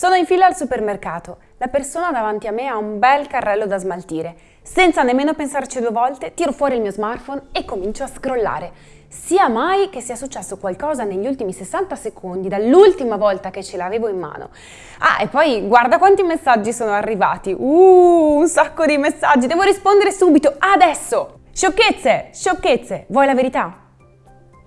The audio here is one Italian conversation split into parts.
Sono in fila al supermercato. La persona davanti a me ha un bel carrello da smaltire. Senza nemmeno pensarci due volte, tiro fuori il mio smartphone e comincio a scrollare. Sia mai che sia successo qualcosa negli ultimi 60 secondi dall'ultima volta che ce l'avevo in mano. Ah, e poi guarda quanti messaggi sono arrivati. Uh, un sacco di messaggi. Devo rispondere subito, adesso! Sciocchezze, sciocchezze. Vuoi la verità?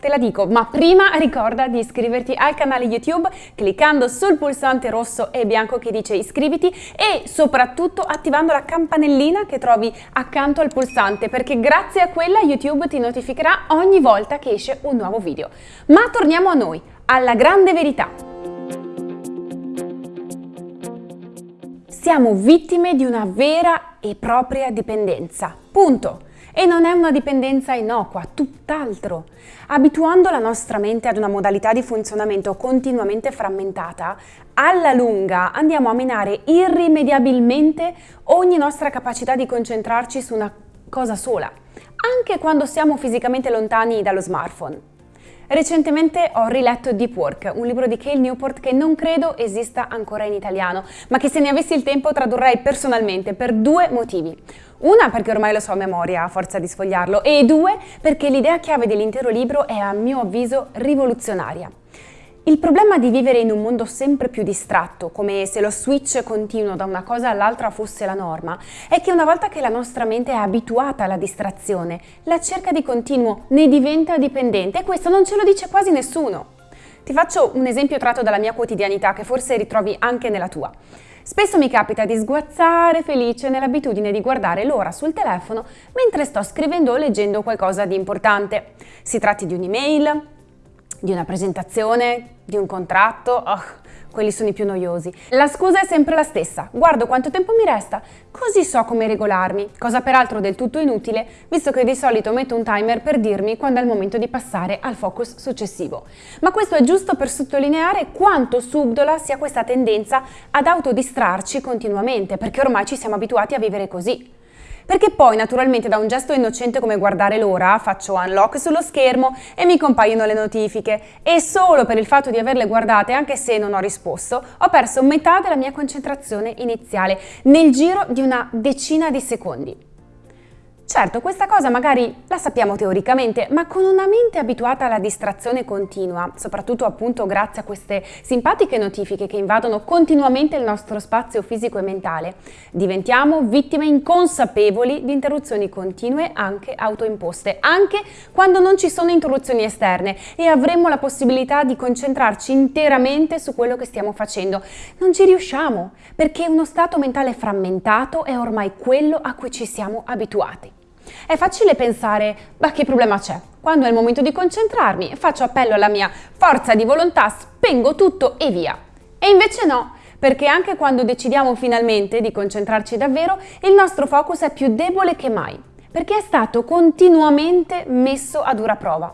Te la dico, ma prima ricorda di iscriverti al canale YouTube cliccando sul pulsante rosso e bianco che dice iscriviti e soprattutto attivando la campanellina che trovi accanto al pulsante perché grazie a quella YouTube ti notificherà ogni volta che esce un nuovo video. Ma torniamo a noi, alla grande verità. Siamo vittime di una vera e propria dipendenza. Punto. E non è una dipendenza innocua, tutt'altro. Abituando la nostra mente ad una modalità di funzionamento continuamente frammentata, alla lunga andiamo a minare irrimediabilmente ogni nostra capacità di concentrarci su una cosa sola, anche quando siamo fisicamente lontani dallo smartphone. Recentemente ho riletto Deep Work, un libro di Cale Newport che non credo esista ancora in italiano, ma che se ne avessi il tempo tradurrei personalmente per due motivi. Una perché ormai lo so a memoria a forza di sfogliarlo e due perché l'idea chiave dell'intero libro è a mio avviso rivoluzionaria. Il problema di vivere in un mondo sempre più distratto, come se lo switch continuo da una cosa all'altra fosse la norma, è che una volta che la nostra mente è abituata alla distrazione, la cerca di continuo ne diventa dipendente e questo non ce lo dice quasi nessuno. Ti faccio un esempio tratto dalla mia quotidianità che forse ritrovi anche nella tua. Spesso mi capita di sguazzare felice nell'abitudine di guardare l'ora sul telefono mentre sto scrivendo o leggendo qualcosa di importante. Si tratti di un'email, di una presentazione, di un contratto, oh, quelli sono i più noiosi. La scusa è sempre la stessa, guardo quanto tempo mi resta, così so come regolarmi, cosa peraltro del tutto inutile, visto che di solito metto un timer per dirmi quando è il momento di passare al focus successivo. Ma questo è giusto per sottolineare quanto subdola sia questa tendenza ad autodistrarci continuamente, perché ormai ci siamo abituati a vivere così. Perché poi naturalmente da un gesto innocente come guardare l'ora faccio unlock sullo schermo e mi compaiono le notifiche e solo per il fatto di averle guardate anche se non ho risposto ho perso metà della mia concentrazione iniziale nel giro di una decina di secondi. Certo, questa cosa magari la sappiamo teoricamente, ma con una mente abituata alla distrazione continua, soprattutto appunto grazie a queste simpatiche notifiche che invadono continuamente il nostro spazio fisico e mentale, diventiamo vittime inconsapevoli di interruzioni continue anche autoimposte, anche quando non ci sono interruzioni esterne e avremmo la possibilità di concentrarci interamente su quello che stiamo facendo. Non ci riusciamo, perché uno stato mentale frammentato è ormai quello a cui ci siamo abituati. È facile pensare, ma che problema c'è? Quando è il momento di concentrarmi, faccio appello alla mia forza di volontà, spengo tutto e via. E invece no, perché anche quando decidiamo finalmente di concentrarci davvero, il nostro focus è più debole che mai, perché è stato continuamente messo a dura prova.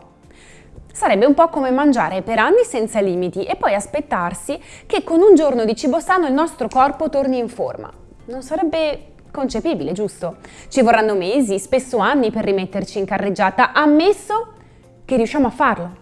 Sarebbe un po' come mangiare per anni senza limiti e poi aspettarsi che con un giorno di cibo sano il nostro corpo torni in forma. Non sarebbe Concepibile, giusto? Ci vorranno mesi, spesso anni per rimetterci in carreggiata, ammesso che riusciamo a farlo.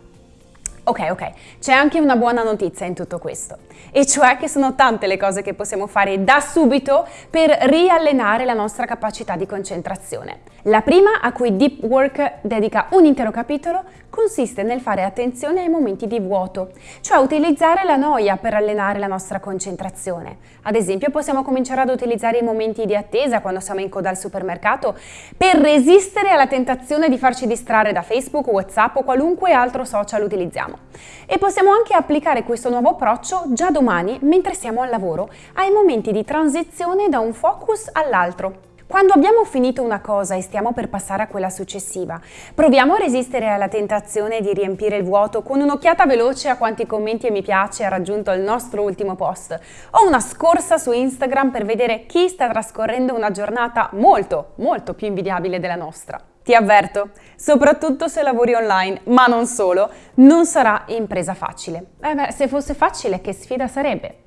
Ok, ok, c'è anche una buona notizia in tutto questo, e cioè che sono tante le cose che possiamo fare da subito per riallenare la nostra capacità di concentrazione. La prima, a cui Deep Work dedica un intero capitolo, consiste nel fare attenzione ai momenti di vuoto, cioè utilizzare la noia per allenare la nostra concentrazione. Ad esempio possiamo cominciare ad utilizzare i momenti di attesa quando siamo in coda al supermercato per resistere alla tentazione di farci distrarre da Facebook, Whatsapp o qualunque altro social utilizziamo. E possiamo anche applicare questo nuovo approccio già domani mentre siamo al lavoro ai momenti di transizione da un focus all'altro. Quando abbiamo finito una cosa e stiamo per passare a quella successiva, proviamo a resistere alla tentazione di riempire il vuoto con un'occhiata veloce a quanti commenti e mi piace ha raggiunto il nostro ultimo post, o una scorsa su Instagram per vedere chi sta trascorrendo una giornata molto, molto più invidiabile della nostra. Ti avverto, soprattutto se lavori online, ma non solo, non sarà impresa facile. Eh beh, se fosse facile, che sfida sarebbe?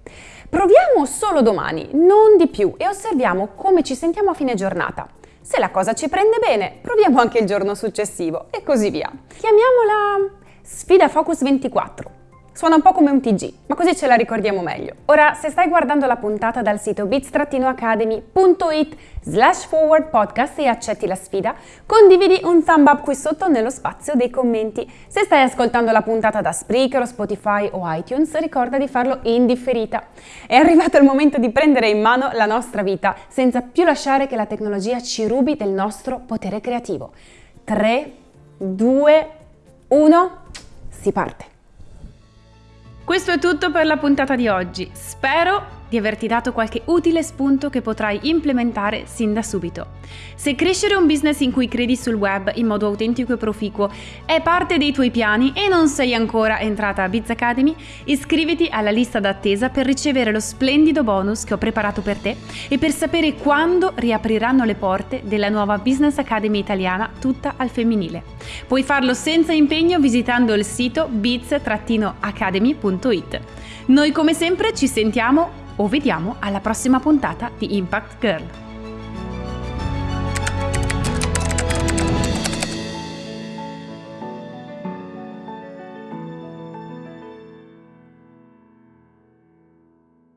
Proviamo solo domani, non di più, e osserviamo come ci sentiamo a fine giornata. Se la cosa ci prende bene, proviamo anche il giorno successivo e così via. Chiamiamola sfida Focus 24. Suona un po' come un TG, ma così ce la ricordiamo meglio. Ora, se stai guardando la puntata dal sito bits-academy.it slash forward podcast e accetti la sfida, condividi un thumb up qui sotto nello spazio dei commenti. Se stai ascoltando la puntata da Spreaker o Spotify o iTunes, ricorda di farlo in differita. È arrivato il momento di prendere in mano la nostra vita, senza più lasciare che la tecnologia ci rubi del nostro potere creativo. 3, 2, 1, si parte. Questo è tutto per la puntata di oggi. Spero di averti dato qualche utile spunto che potrai implementare sin da subito. Se crescere un business in cui credi sul web in modo autentico e proficuo è parte dei tuoi piani e non sei ancora entrata a Biz Academy, iscriviti alla lista d'attesa per ricevere lo splendido bonus che ho preparato per te e per sapere quando riapriranno le porte della nuova Business Academy italiana tutta al femminile. Puoi farlo senza impegno visitando il sito biz-academy.it. Noi come sempre ci sentiamo o vediamo alla prossima puntata di Impact Girl.